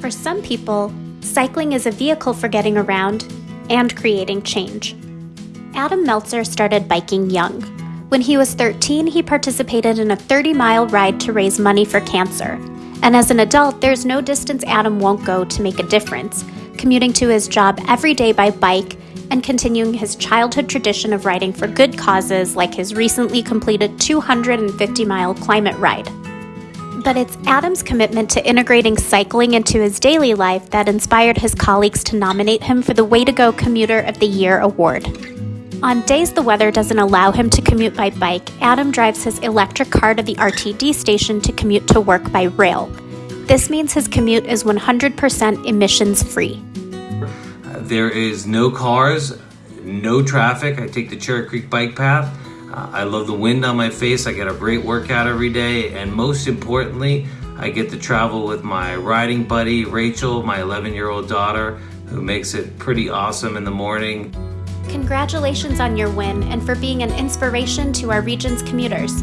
For some people, cycling is a vehicle for getting around and creating change. Adam Meltzer started biking young. When he was 13, he participated in a 30 mile ride to raise money for cancer. And as an adult, there's no distance Adam won't go to make a difference, commuting to his job every day by bike and continuing his childhood tradition of riding for good causes like his recently completed 250 mile climate ride. But it's Adam's commitment to integrating cycling into his daily life that inspired his colleagues to nominate him for the Way to Go Commuter of the Year award. On days the weather doesn't allow him to commute by bike, Adam drives his electric car to the RTD station to commute to work by rail. This means his commute is 100% emissions free. There is no cars, no traffic. I take the Cherry Creek bike path. I love the wind on my face. I get a great workout every day. And most importantly, I get to travel with my riding buddy, Rachel, my 11 year old daughter, who makes it pretty awesome in the morning. Congratulations on your win and for being an inspiration to our region's commuters.